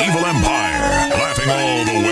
Evil Empire, laughing all the way.